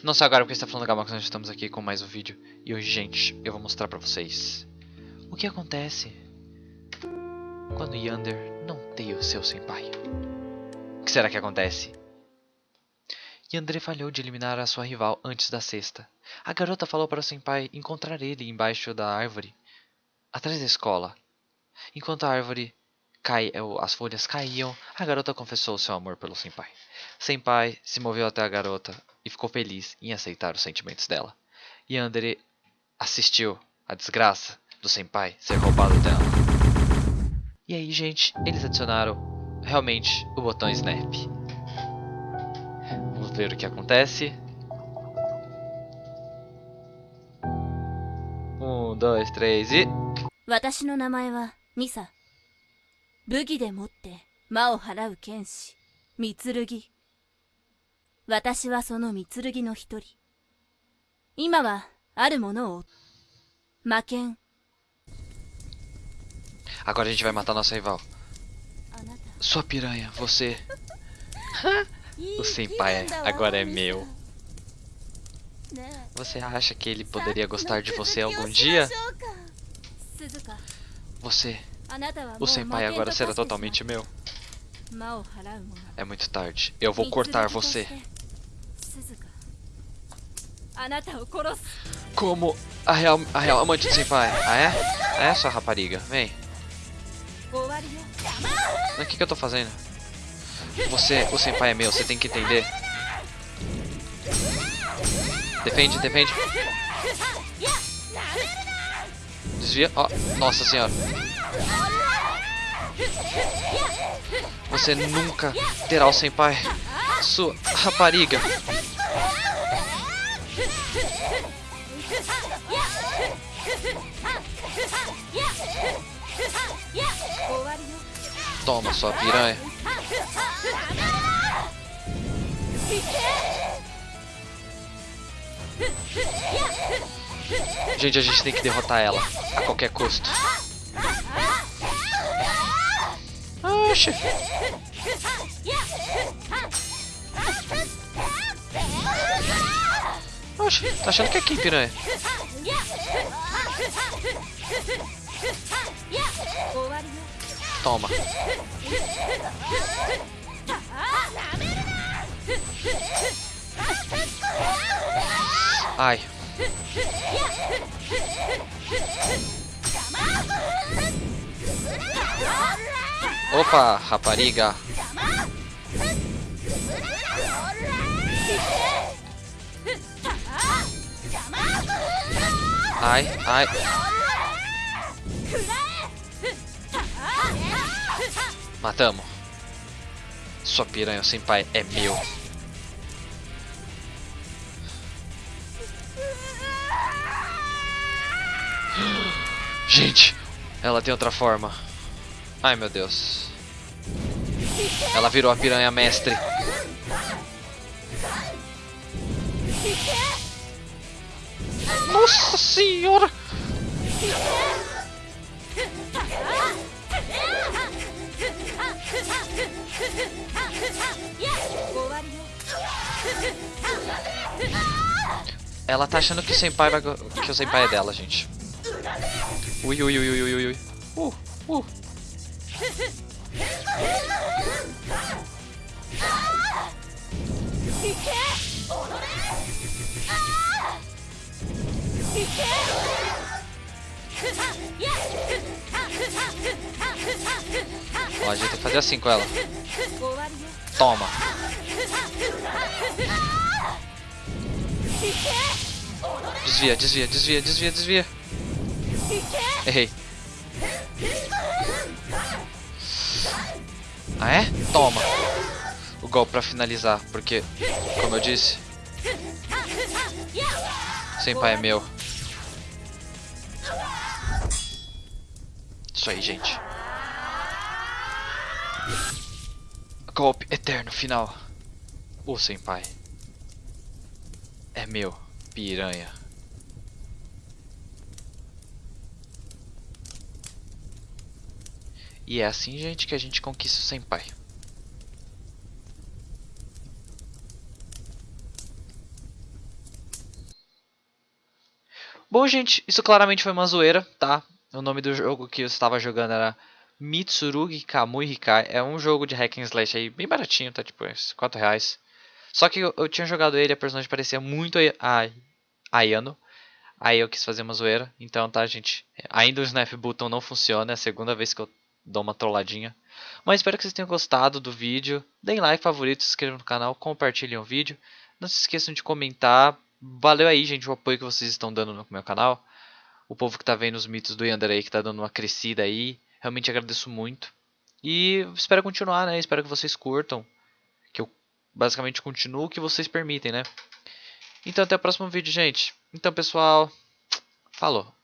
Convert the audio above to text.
Não sei agora porque está falando Gamax, nós estamos aqui com mais um vídeo. E hoje, gente, eu vou mostrar pra vocês o que acontece quando Yander não tem o seu senpai. O que será que acontece? Yandere falhou de eliminar a sua rival antes da sexta. A garota falou para o senpai encontrar ele embaixo da árvore, atrás da escola. Enquanto a árvore cai, as folhas caíam, a garota confessou seu amor pelo senpai. Senpai se moveu até a garota e ficou feliz em aceitar os sentimentos dela. Yandere assistiu a desgraça do senpai ser roubado dela. E aí, gente, eles adicionaram realmente o botão Snap. Vamos ver o que acontece. Um, dois, três e... 私の名前はミサ武器でもって魔を払う剣士三剣 私はその三剣の一人今はあるものを魔剣 Agora a gente vai matar nossa rival. あなた Sua piranha, você. O senpai agora é meu. ねえ Você acha que ele poderia gostar de você algum dia? 鈴鹿 Você, あなたはもう o senpai 魔剣 agora と será 化してしまう totalmente meu. 魔を払う者 É muito tarde. Eu vou cortar você. Como a real, a real amante de Senpai. Ah, é? Ah, é, sua rapariga. Vem. O que, que eu tô fazendo? Você, o Senpai é meu, você tem que entender. Defende, defende. Desvia. Oh, nossa senhora. Você nunca terá o Senpai. Sua rapariga. Toma, sua piranha. Gente, a gente tem que derrotar ela a qualquer custo. Oxe. Oxi, tá achando que é aqui, piranha? Né? Toma. Ai. Opa, rapariga. Ai, ai. Matamos. Sua piranha sem pai é meu. Gente, ela tem outra forma. Ai meu Deus. Ela virou a piranha mestre. Nossa senhora! Ela tá achando que o senpai vai que o senpai é dela, gente. Ui, ui, ui, ui, ui, ui. Uh, uh. A gente vai fazer assim com ela. Toma. Desvia, desvia, desvia, desvia, desvia. Errei. Ah é? Toma. O golpe pra finalizar, porque, como eu disse... Sem pai é meu. Isso aí, gente. Golpe eterno final. O Senpai. É meu, piranha. E é assim, gente, que a gente conquista o Senpai. Bom, gente, isso claramente foi uma zoeira, tá? O nome do jogo que eu estava jogando era Mitsurugi Kamui Hikai. É um jogo de hack and slash aí, bem baratinho, tá? Tipo, 4 reais. Só que eu, eu tinha jogado ele a personagem parecia muito a, a Ayano. Aí eu quis fazer uma zoeira. Então, tá, gente? Ainda o Snap Button não funciona. É a segunda vez que eu dou uma trolladinha. Mas espero que vocês tenham gostado do vídeo. Deem like, favorito, se inscrevam no canal, compartilhem o vídeo. Não se esqueçam de comentar. Valeu aí, gente, o apoio que vocês estão dando no meu canal. O povo que tá vendo os mitos do Yander aí, que tá dando uma crescida aí. Realmente agradeço muito. E espero continuar, né? Espero que vocês curtam. Que eu basicamente continuo o que vocês permitem, né? Então até o próximo vídeo, gente. Então, pessoal, falou.